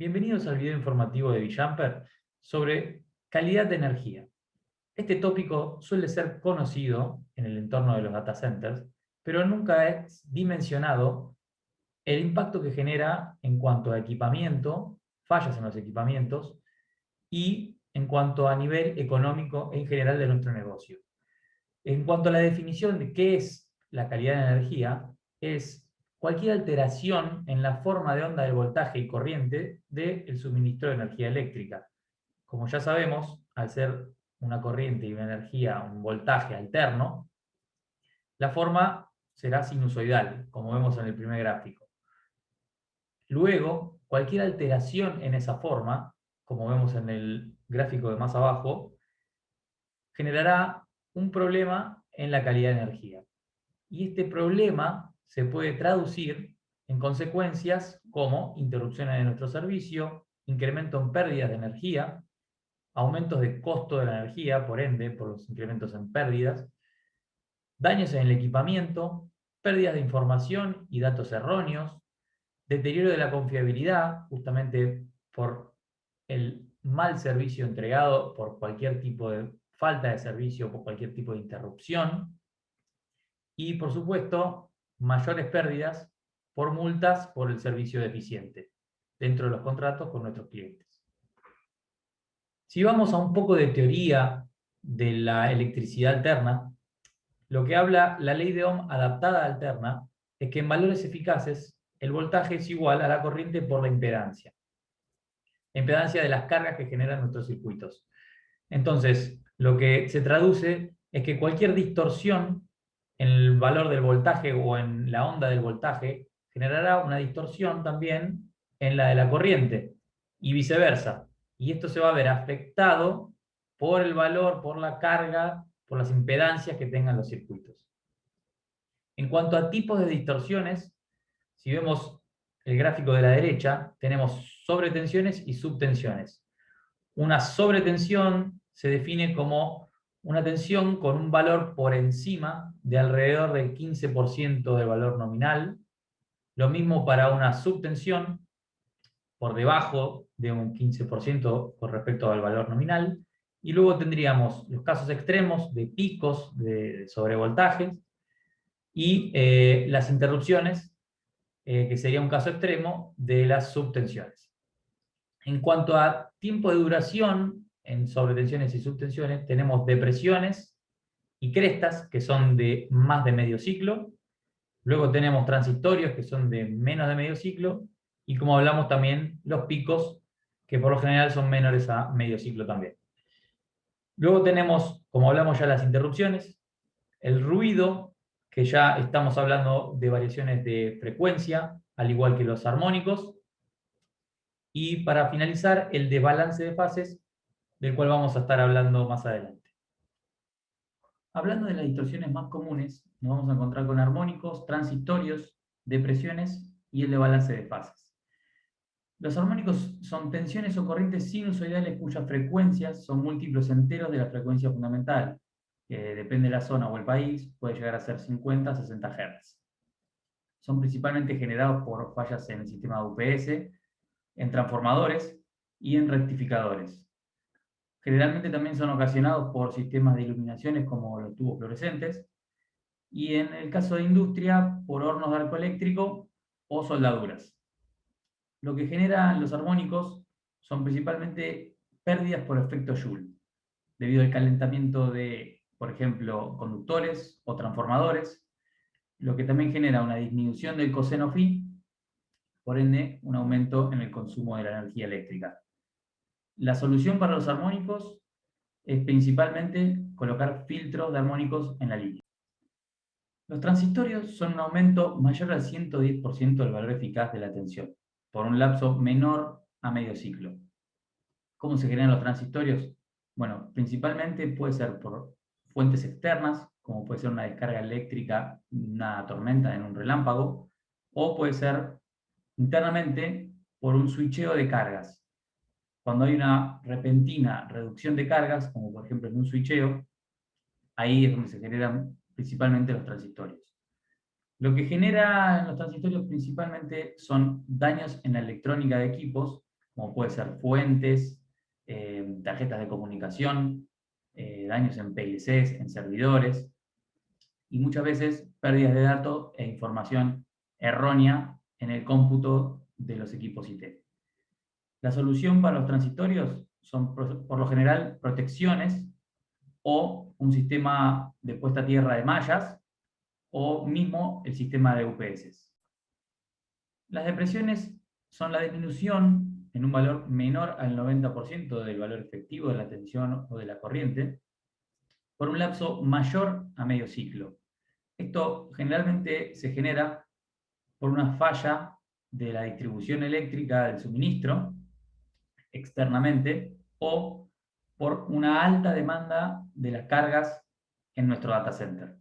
Bienvenidos al video informativo de Villamper sobre calidad de energía. Este tópico suele ser conocido en el entorno de los data centers, pero nunca es dimensionado el impacto que genera en cuanto a equipamiento, fallas en los equipamientos, y en cuanto a nivel económico en general de nuestro negocio. En cuanto a la definición de qué es la calidad de energía, es cualquier alteración en la forma de onda del voltaje y corriente del suministro de energía eléctrica. Como ya sabemos, al ser una corriente y una energía, un voltaje alterno, la forma será sinusoidal, como vemos en el primer gráfico. Luego, cualquier alteración en esa forma, como vemos en el gráfico de más abajo, generará un problema en la calidad de energía. Y este problema se puede traducir en consecuencias como interrupciones de nuestro servicio, incremento en pérdidas de energía, aumentos de costo de la energía, por ende, por los incrementos en pérdidas, daños en el equipamiento, pérdidas de información y datos erróneos, deterioro de la confiabilidad, justamente por el mal servicio entregado, por cualquier tipo de falta de servicio, por cualquier tipo de interrupción, y por supuesto, mayores pérdidas por multas por el servicio deficiente dentro de los contratos con nuestros clientes. Si vamos a un poco de teoría de la electricidad alterna, lo que habla la ley de Ohm adaptada alterna es que en valores eficaces el voltaje es igual a la corriente por la impedancia. Impedancia de las cargas que generan nuestros circuitos. Entonces, lo que se traduce es que cualquier distorsión en el valor del voltaje o en la onda del voltaje, generará una distorsión también en la de la corriente, y viceversa. Y esto se va a ver afectado por el valor, por la carga, por las impedancias que tengan los circuitos. En cuanto a tipos de distorsiones, si vemos el gráfico de la derecha, tenemos sobretensiones y subtensiones. Una sobretensión se define como una tensión con un valor por encima de alrededor del 15% del valor nominal. Lo mismo para una subtensión por debajo de un 15% con respecto al valor nominal. Y luego tendríamos los casos extremos de picos de sobrevoltajes y eh, las interrupciones, eh, que sería un caso extremo de las subtensiones. En cuanto a tiempo de duración, en sobretensiones y subtensiones, tenemos depresiones y crestas, que son de más de medio ciclo. Luego tenemos transitorios, que son de menos de medio ciclo. Y como hablamos también, los picos, que por lo general son menores a medio ciclo también. Luego tenemos, como hablamos ya, las interrupciones, el ruido, que ya estamos hablando de variaciones de frecuencia, al igual que los armónicos. Y para finalizar, el desbalance de fases, del cual vamos a estar hablando más adelante. Hablando de las distorsiones más comunes, nos vamos a encontrar con armónicos, transitorios, depresiones y el de balance de fases. Los armónicos son tensiones o corrientes sinusoidales cuyas frecuencias son múltiplos enteros de la frecuencia fundamental, que depende de la zona o el país, puede llegar a ser 50 60 Hz. Son principalmente generados por fallas en el sistema de UPS, en transformadores y en rectificadores. Generalmente también son ocasionados por sistemas de iluminaciones como los tubos fluorescentes, y en el caso de industria, por hornos de arco eléctrico o soldaduras. Lo que generan los armónicos son principalmente pérdidas por efecto Joule, debido al calentamiento de, por ejemplo, conductores o transformadores, lo que también genera una disminución del coseno phi, por ende, un aumento en el consumo de la energía eléctrica. La solución para los armónicos es principalmente colocar filtros de armónicos en la línea. Los transitorios son un aumento mayor al 110% del valor eficaz de la tensión, por un lapso menor a medio ciclo. ¿Cómo se generan los transitorios? Bueno, principalmente puede ser por fuentes externas, como puede ser una descarga eléctrica, una tormenta en un relámpago, o puede ser internamente por un switcheo de cargas, cuando hay una repentina reducción de cargas, como por ejemplo en un switcheo, ahí es donde se generan principalmente los transitorios. Lo que genera en los transitorios principalmente son daños en la electrónica de equipos, como puede ser fuentes, eh, tarjetas de comunicación, eh, daños en PLCs, en servidores, y muchas veces pérdidas de datos e información errónea en el cómputo de los equipos IT. La solución para los transitorios son por lo general protecciones o un sistema de puesta a tierra de mallas o mismo el sistema de UPS. Las depresiones son la disminución en un valor menor al 90% del valor efectivo de la tensión o de la corriente por un lapso mayor a medio ciclo. Esto generalmente se genera por una falla de la distribución eléctrica del suministro externamente o por una alta demanda de las cargas en nuestro data center.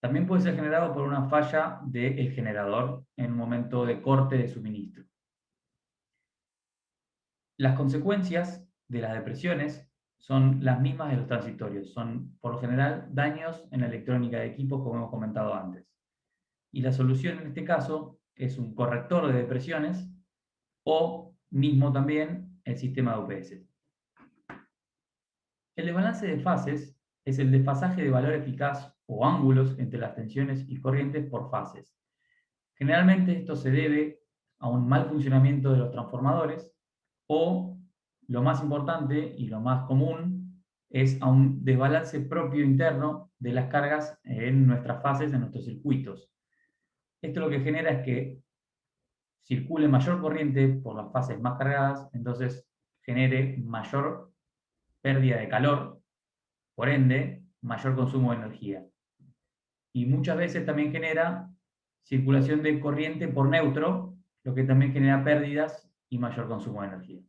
También puede ser generado por una falla del generador en un momento de corte de suministro. Las consecuencias de las depresiones son las mismas de los transitorios. Son, por lo general, daños en la electrónica de equipos, como hemos comentado antes. Y la solución en este caso es un corrector de depresiones o mismo también el sistema de UPS. El desbalance de fases es el desfasaje de valor eficaz o ángulos entre las tensiones y corrientes por fases. Generalmente esto se debe a un mal funcionamiento de los transformadores o, lo más importante y lo más común, es a un desbalance propio interno de las cargas en nuestras fases, en nuestros circuitos. Esto lo que genera es que circule mayor corriente por las fases más cargadas, entonces genere mayor pérdida de calor, por ende, mayor consumo de energía. Y muchas veces también genera circulación de corriente por neutro, lo que también genera pérdidas y mayor consumo de energía.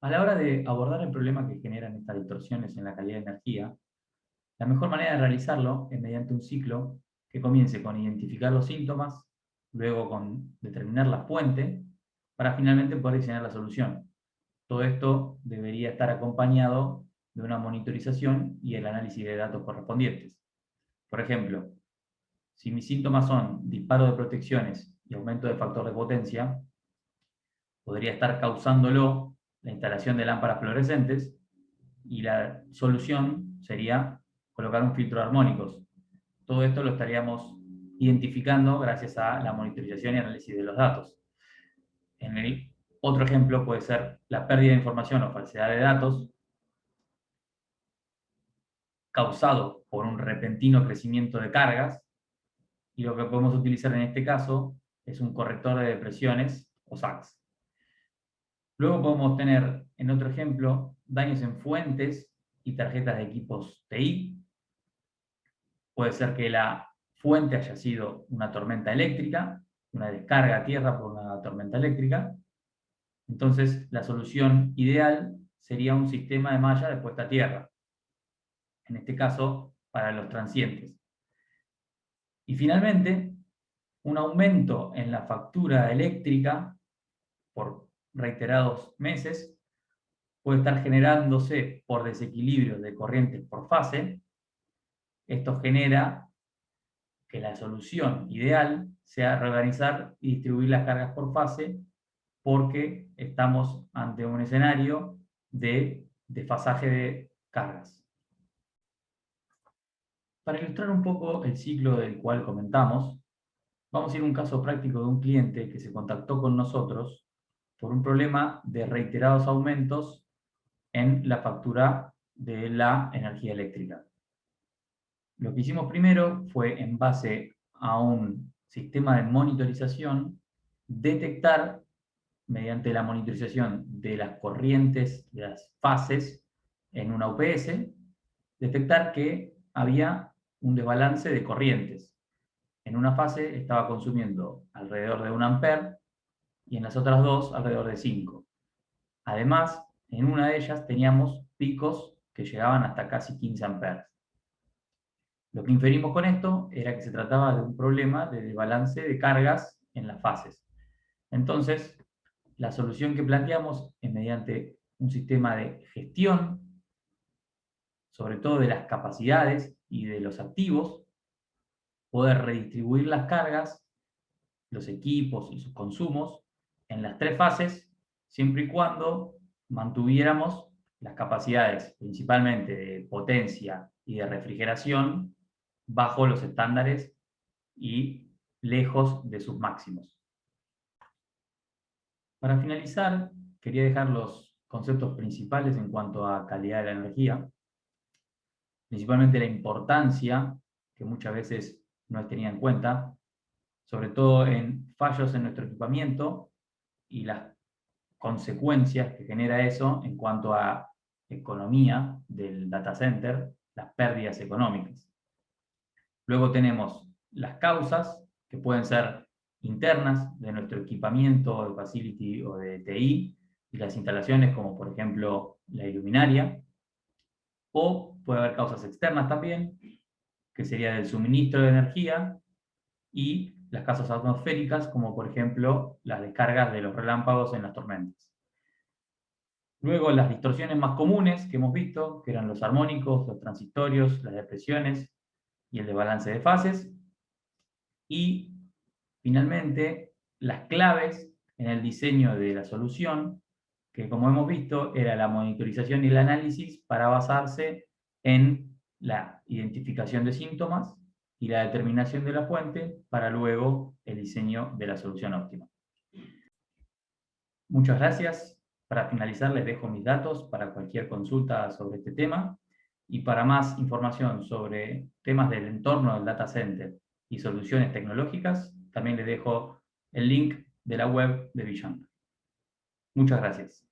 A la hora de abordar el problema que generan estas distorsiones en la calidad de energía, la mejor manera de realizarlo es mediante un ciclo que comience con identificar los síntomas, luego con determinar la fuente, para finalmente poder diseñar la solución. Todo esto debería estar acompañado de una monitorización y el análisis de datos correspondientes. Por ejemplo, si mis síntomas son disparo de protecciones y aumento del factor de potencia, podría estar causándolo la instalación de lámparas fluorescentes y la solución sería colocar un filtro de armónicos. Todo esto lo estaríamos identificando gracias a la monitorización y análisis de los datos. En el otro ejemplo puede ser la pérdida de información o falsedad de datos, causado por un repentino crecimiento de cargas, y lo que podemos utilizar en este caso es un corrector de depresiones o SACS. Luego podemos tener, en otro ejemplo, daños en fuentes y tarjetas de equipos TI. Puede ser que la fuente haya sido una tormenta eléctrica, una descarga a tierra por una tormenta eléctrica. Entonces, la solución ideal sería un sistema de malla de puesta a tierra en este caso para los transientes. Y finalmente, un aumento en la factura eléctrica por reiterados meses puede estar generándose por desequilibrio de corrientes por fase. Esto genera que la solución ideal sea reorganizar y distribuir las cargas por fase porque estamos ante un escenario de desfasaje de cargas. Para ilustrar un poco el ciclo del cual comentamos, vamos a ir a un caso práctico de un cliente que se contactó con nosotros por un problema de reiterados aumentos en la factura de la energía eléctrica. Lo que hicimos primero fue, en base a un sistema de monitorización, detectar, mediante la monitorización de las corrientes, de las fases en una UPS, detectar que había un desbalance de corrientes. En una fase estaba consumiendo alrededor de 1 amper y en las otras dos alrededor de 5. Además, en una de ellas teníamos picos que llegaban hasta casi 15 amperes. Lo que inferimos con esto era que se trataba de un problema de desbalance de cargas en las fases. Entonces, la solución que planteamos es mediante un sistema de gestión, sobre todo de las capacidades y de los activos, poder redistribuir las cargas, los equipos y sus consumos en las tres fases, siempre y cuando mantuviéramos las capacidades, principalmente de potencia y de refrigeración, bajo los estándares y lejos de sus máximos. Para finalizar, quería dejar los conceptos principales en cuanto a calidad de la energía, principalmente la importancia, que muchas veces no es tenida en cuenta, sobre todo en fallos en nuestro equipamiento y las consecuencias que genera eso en cuanto a economía del data center, las pérdidas económicas. Luego tenemos las causas, que pueden ser internas de nuestro equipamiento de facility o de TI, y las instalaciones como por ejemplo la iluminaria, o puede haber causas externas también, que sería del suministro de energía, y las causas atmosféricas, como por ejemplo las descargas de los relámpagos en las tormentas. Luego las distorsiones más comunes que hemos visto, que eran los armónicos, los transitorios, las depresiones y el desbalance de fases. Y finalmente, las claves en el diseño de la solución, que como hemos visto, era la monitorización y el análisis para basarse en la identificación de síntomas y la determinación de la fuente para luego el diseño de la solución óptima. Muchas gracias. Para finalizar les dejo mis datos para cualquier consulta sobre este tema y para más información sobre temas del entorno del data center y soluciones tecnológicas, también les dejo el link de la web de Vision. Muchas gracias.